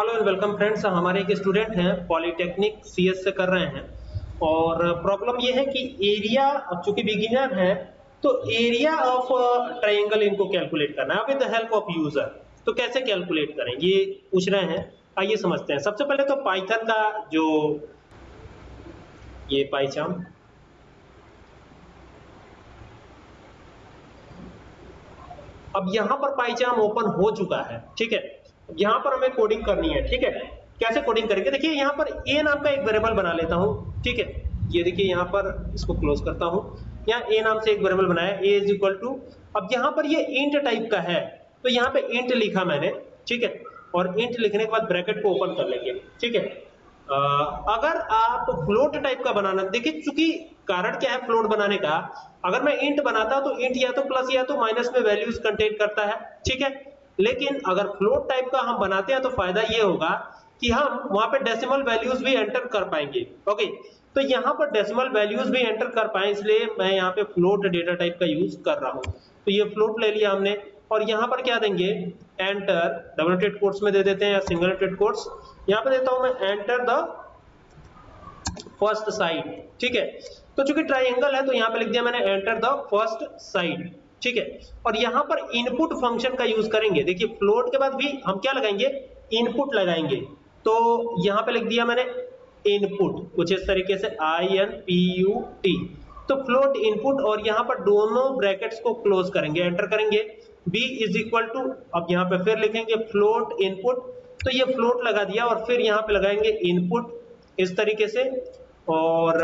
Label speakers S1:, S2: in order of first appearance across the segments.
S1: Hello and welcome friends हमारे एक student हैं पॉलिटेक्निक सीएस से कर रहे हैं। और प्रॉब्लम ये है कि एरिया चूँकि बिगिनर है तो एरिया ऑफ़ ट्रायंगल इनको कैलकुलेट करना है। With the help of user तो कैसे कैलकुलेट करें? ये पूछ रहे हैं। आइए समझते हैं। सबसे पहले तो पाइथन का जो, ये पाइचाम अब यहाँ पर पाइचाम ओपन हो चुका है, ठीक है? यहाँ पर हमें कोडिंग करनी है, ठीक है? कैसे कोडिंग करेंगे? देखिए, यहाँ पर ए नाम का एक वेरिएबल बना लेता हूँ, ठीक है? ये देखिए, यहाँ पर इसको क्लोज करता हूँ। यहाँ ए नाम से एक वेरिएबल बनाया ए इज़ इक्वल टू अब यहाँ पर ये इंट टाइप का है तो यहाँ पे इंट लिखा मैंने, ठीक है? और इंट लिखने के बाद ब्रैकेट को ओपन कर लेंगे, ठीक है? अगर आप फ्लोट टाइप का बनाना, देखिए, चूँकि कारण क्या है फ्लोट बनाने का, अगर मैं इंट बनाता तो इंट या तो प्लस या तो माइनस में वैल्यूज़ कंटेन करता है, ठीक है? लेकिन अगर फ्लोट टाइप का हम बनाते हैं तो फ़ायदा ये होगा कि हम वहाँ पे डेसिमल वैल्यूज़ भी एंटर कर पाएँगे। ओके तो यहाँ पर डेसिमल वैल्यूज़ भी एंटर कर पाए, इसलिए मैं यहाँ पे फ्लोट डेटा टाइप का यूज़ कर रहा हूँ। तो ये फ्लोट ले लिया हमने। और यहाँ पर क्या देंगे? एंटर डबल टेड कोर्स में दे देते हैं या सिंगल टेड कोर्स यहाँ पे देता हूँ मैं एंटर द फ़र्स्ट साइड ठीक है? तो चूँकि ट्राइंगल है तो यहाँ पे लिख दिया मैंने एंटर द फ़र्स्ट साइड ठीक है? और यहाँ पर इनपुट फ़ंक्शन का यूज़ करेंगे। देखिए फ्लोट के बाद भी हम क्या लगाएँगे? इनपुट लगाएँगे। तो यहाँ पे लिख दिया मैंने इनपुट कुछ इस तरीके से I N P U T तो फ्लोट इनपुट और यहाँ पर दोनों ब्रैकेट्स को क्लोज करेंगे एंटर करेंगे। B इज़ इक्वल टू अब यहाँ पे फिर लिखेंगे फ्लोट इनपुट तो ये फ्लोट लगा दिया और फिर यहाँ पे लगाएँगे इनपुट इस तरीके से और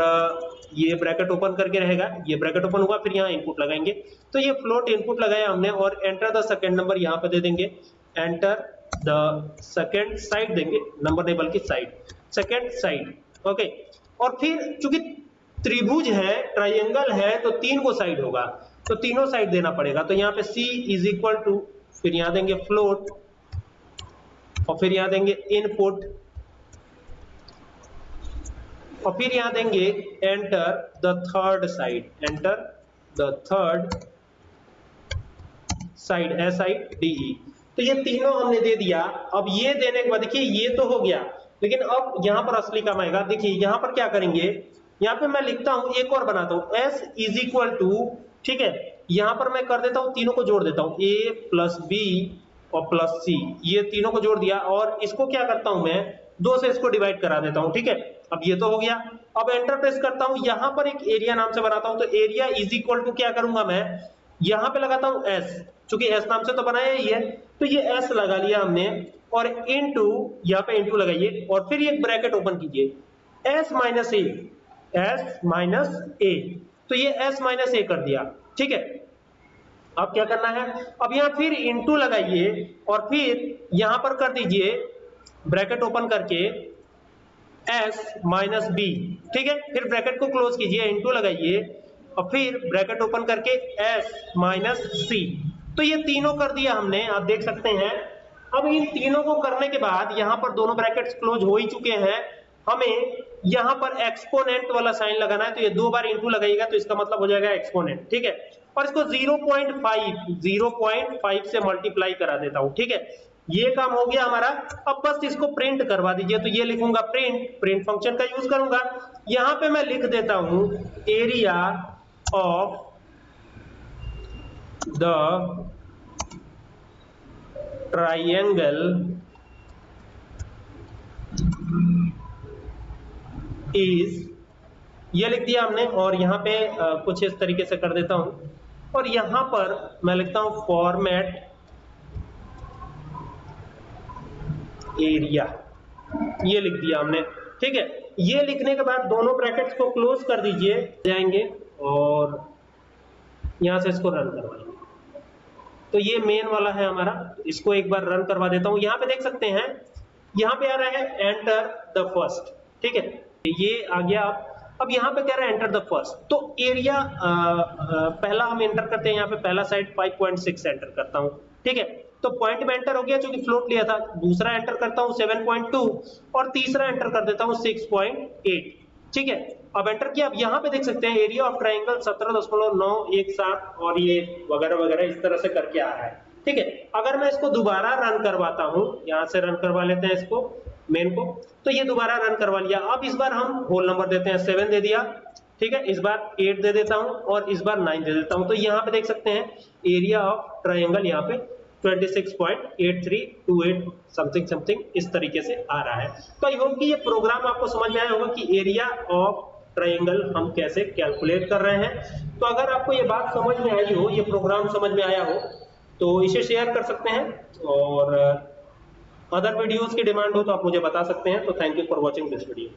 S1: ये ब्रैकेट ओपन करके रहेगा। ये ब्रैकेट ओपन हुआ, फिर यहाँ इनपुट लगाएँगे। तो ये फ्लोट इनपुट लगाया हमने और एंटर द सेकेंड नंबर यहाँ पे दे देंगे। एंटर द सेकेंड साइड देंगे। नंबर नहीं, बल्कि साइड सेकेंड साइड ओके और फिर चूँकि त्रिभुज है ट्राइंगल है तो तीन को साइड होगा। तो तीनों साइड देना पड़ेगा। तो यहाँ पे C इज़ इक्वल टू फिर यहाँ देंगे फ्लोट और फिर यहाँ देंगे इनपुट और फिर यहाँ देंगे enter the third side enter the third side S I D तो ये तीनों हमने दे दिया। अब ये देने के बाद देखिए, ये तो हो गया। लेकिन अब यहाँ पर असली काम आएगा। देखिए, यहाँ पर क्या करेंगे? यहाँ पे मैं लिखता हूँ, एक और बनाता हूँ। एस इज़ इक्वल टू ठीक है? यहाँ पर मैं कर देता हूँ, तीनों को जोड़ देता हूँ। ए प्लस बी और प्लस सी ये तीनों को जोड़ दिया। और इसको क्या करता हूँ मैं? दो से इसको डिवाइड करा देता हूँ, ठीक है? अब ये तो हो गया। अब एंटर प्रेस करता हूँ, यहाँ पर एक एरिया नाम से बनाता हूँ तो एरिया इज़ इक्वल टू क्या करूँगा मैं? यहाँ पे लगाता हूँ एस क्योंकि एस नाम से तो बनाया ही है। तो ये एस लगा लिया हमने, और इनटू यहाँ पे इनटू लगाइए, और फिर एक ब्रैकेट ओपन कीजिए। S minus A S minus A तो ये एस माइनस ए कर दिया, ठीक है? अब क्या करना है? अब यहाँ फिर इनटू लगाइए, और फिर यहाँ पर कर दीजिए ब्रैकेट ओपन करके एस माइनस बी ठीक है? फिर ब्रैकेट को क्लोज कीजिए इंटू लगाइए, और फिर ब्रैकेट ओपन करके एस माइनस सी तो ये तीनों कर दिया हमने, आप देख सकते हैं। अब इन तीनों को करने के बाद यहाँ पर दोनों ब्रैकेट्स क्लोज हो ही चुके हैं। हमें यहाँ पर एक्सपोनेंट वाला साइन लगाना है तो ये दो बार इंटू लगाइएगा तो इसका मतलब हो जाएगा एक्सपोनेंट ठीक है? और इसको 0.5 0.5 से मल्टीप्लाई करा देता हूँ, ठीक है? ये काम हो गया हमारा। अब बस इसको प्रिंट करवा दीजिए। तो ये लिखूँगा प्रिंट प्रिंट फ़ंक्शन का यूज़ करूँगा। यहाँ पे मैं लिख देता हूँ area of the triangle is ये लिख दिया हमने, और यहाँ पे कुछ इस तरीके से कर देता हूँ। और यहाँ पर मैं लिखता हूँ फॉर्मेट एरिया। ये लिख दिया हमने। ठीक है? ये लिखने के बाद दोनों ब्रैकेट्स को क्लोज कर दीजिए। जाएँगे और यहाँ से इसको रन करवाएँगे तो ये मेन वाला है हमारा। इसको एक बार रन करवा देता हूँ। यहाँ पे देख सकते हैं। यहाँ पे आ रहा है एंटर द फ़र्स्ट ठीक है? ये आ गया आप अब यहाँ पे कह रहा है एंटर द फ़र्स्ट तो एरिया पहला हम एंटर करते हैं। यहाँ पे पहला साइड 5.6 एंटर करता हूँ। ठीक है? तो पॉइंट में एंटर हो गया जो कि फ्लोट लिया था। दूसरा एंटर करता हूँ 7.2 और तीसरा एंटर कर देता हूँ 6.8 ठीक है? अब एंटर किया। अब यहाँ पे देख सकते हैं एरिया ऑफ़ ट्राइंगल 17.917 और ये वगैरह वगैरह इस तरह से करके आ रहा है। ठीक है? अगर मैं इसको दोबारा रन करवाता हूँ, यहाँ से रन करवा लेते हैं इसको मेन को तो ये दोबारा रन करवा लिया। अब इस बार हम होल नंबर देते हैं सेवन दे दिया। ठीक है? इस बार एट दे देता हूँ और इस बार नाइन दे देता हूँ। तो यहाँ पे देख सकते हैं एरिया ऑफ़ ट्रायंगल यहाँ पे 26.8328 समथिंग समथिंग इस तरीके से आ रहा है। तो आई होप कि ये प्रोग्राम आपको समझ में आया होगा कि एरिया ऑफ़ ट्रायंगल हम कैसे कैलकुलेट कर रहे हैं। तो अगर आपको ये बात समझ में आई हो, ये प्रोग्राम समझ में आया हो तो इसे शेयर कर सकते हैं और अदर वीडियोस की डिमांड हो तो आप मुझे बता सकते हैं। तो thank you for watching this video